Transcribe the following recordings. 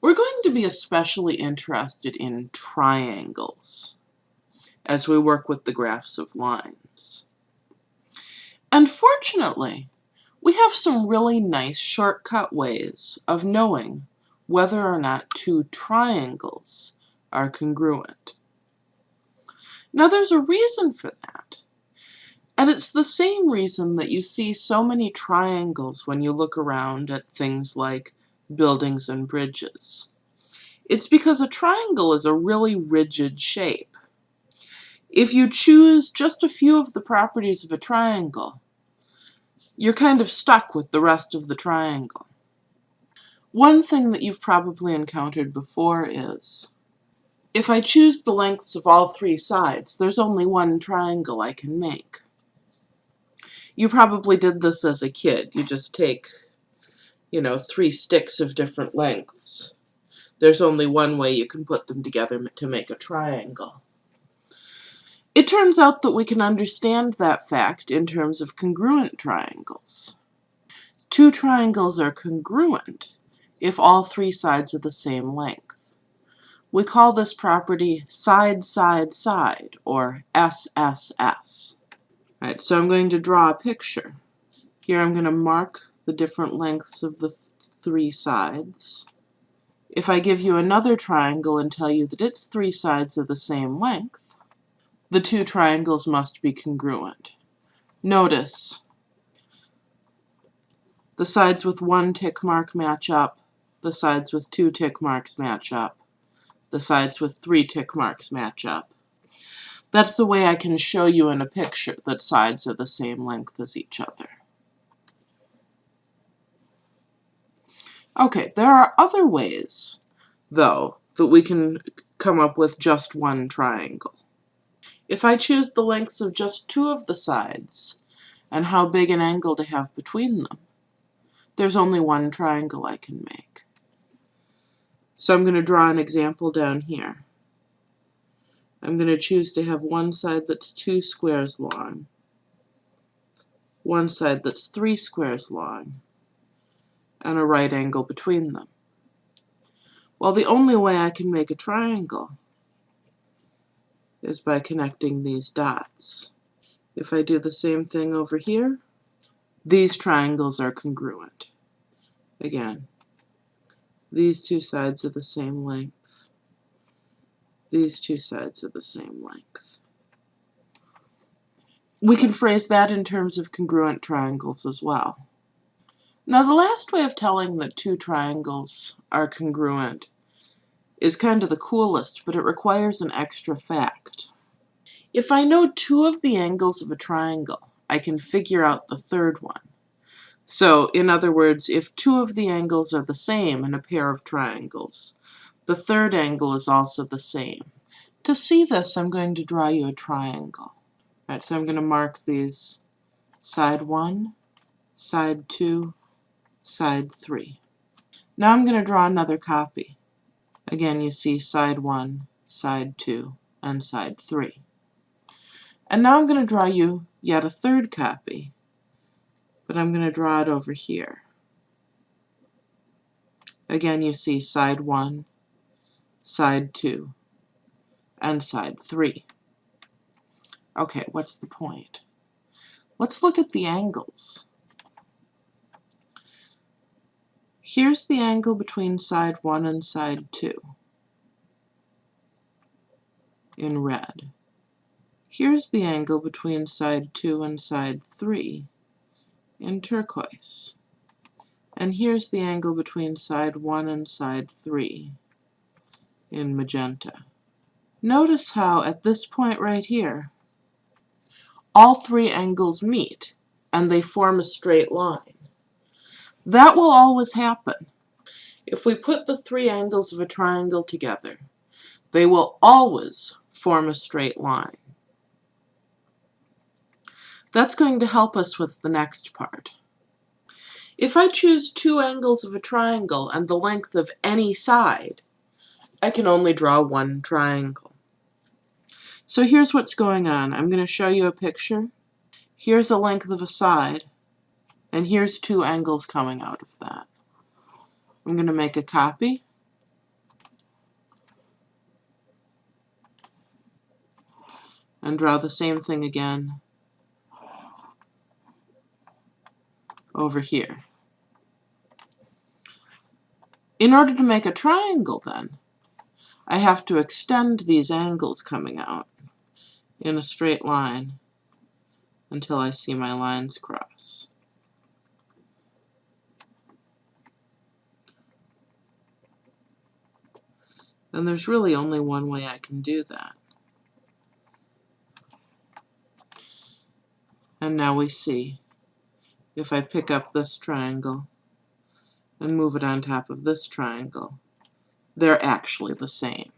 We're going to be especially interested in triangles as we work with the graphs of lines. Unfortunately, we have some really nice shortcut ways of knowing whether or not two triangles are congruent. Now there's a reason for that. And it's the same reason that you see so many triangles when you look around at things like buildings and bridges. It's because a triangle is a really rigid shape. If you choose just a few of the properties of a triangle, you're kind of stuck with the rest of the triangle. One thing that you've probably encountered before is, if I choose the lengths of all three sides, there's only one triangle I can make. You probably did this as a kid. You just take you know, three sticks of different lengths. There's only one way you can put them together to make a triangle. It turns out that we can understand that fact in terms of congruent triangles. Two triangles are congruent if all three sides are the same length. We call this property side, side, side, or SSS. All right, so I'm going to draw a picture. Here I'm going to mark the different lengths of the th three sides. If I give you another triangle and tell you that its three sides are the same length, the two triangles must be congruent. Notice the sides with one tick mark match up, the sides with two tick marks match up, the sides with three tick marks match up. That's the way I can show you in a picture that sides are the same length as each other. Okay, there are other ways, though, that we can come up with just one triangle. If I choose the lengths of just two of the sides, and how big an angle to have between them, there's only one triangle I can make. So I'm going to draw an example down here. I'm going to choose to have one side that's two squares long, one side that's three squares long, and a right angle between them. Well, the only way I can make a triangle is by connecting these dots. If I do the same thing over here, these triangles are congruent. Again, these two sides are the same length. These two sides are the same length. We can phrase that in terms of congruent triangles as well. Now the last way of telling that two triangles are congruent is kind of the coolest, but it requires an extra fact. If I know two of the angles of a triangle, I can figure out the third one. So, in other words, if two of the angles are the same in a pair of triangles, the third angle is also the same. To see this, I'm going to draw you a triangle. All right, so I'm going to mark these side 1, side 2, side 3. Now I'm going to draw another copy. Again, you see side 1, side 2, and side 3. And now I'm going to draw you yet a third copy, but I'm going to draw it over here. Again, you see side 1, side 2, and side 3. Okay, what's the point? Let's look at the angles. Here's the angle between side 1 and side 2 in red. Here's the angle between side 2 and side 3 in turquoise. And here's the angle between side 1 and side 3 in magenta. Notice how at this point right here, all three angles meet and they form a straight line. That will always happen. If we put the three angles of a triangle together, they will always form a straight line. That's going to help us with the next part. If I choose two angles of a triangle and the length of any side, I can only draw one triangle. So here's what's going on. I'm going to show you a picture. Here's a length of a side, and here's two angles coming out of that. I'm going to make a copy. And draw the same thing again over here. In order to make a triangle, then, I have to extend these angles coming out in a straight line until I see my lines cross. And there's really only one way I can do that. And now we see, if I pick up this triangle and move it on top of this triangle, they're actually the same.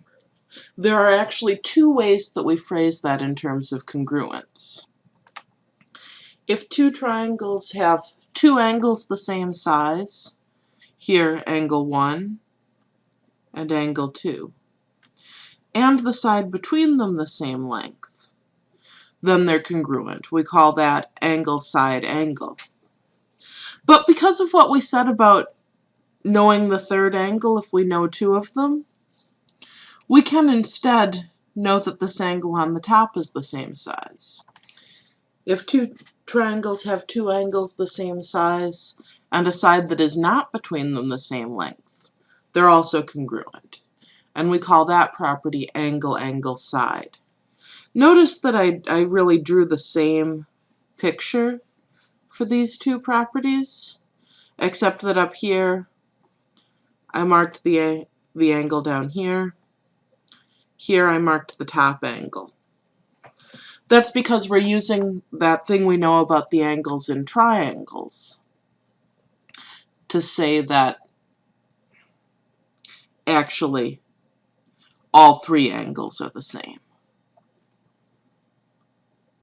There are actually two ways that we phrase that in terms of congruence. If two triangles have two angles the same size, here angle 1 and angle 2, and the side between them the same length, then they're congruent. We call that angle side angle. But because of what we said about knowing the third angle if we know two of them, we can instead know that this angle on the top is the same size. If two triangles have two angles the same size and a side that is not between them the same length, they're also congruent. And we call that property angle, angle, side. Notice that I, I really drew the same picture for these two properties, except that up here I marked the, the angle down here, here I marked the top angle. That's because we're using that thing we know about the angles in triangles to say that actually all three angles are the same.